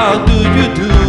How do you do?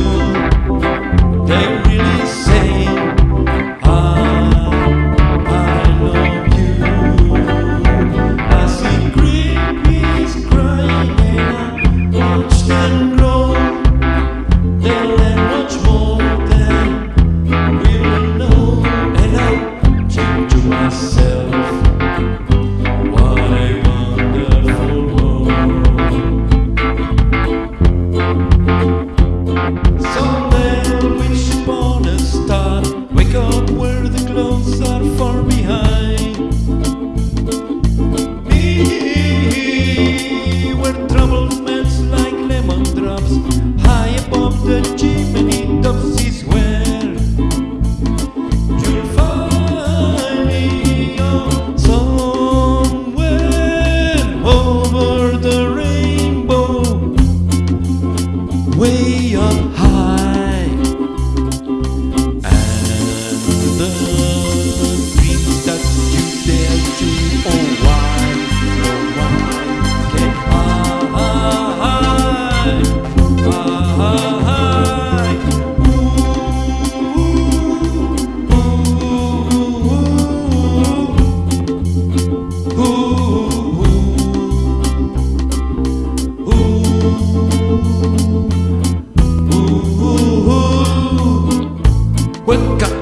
got up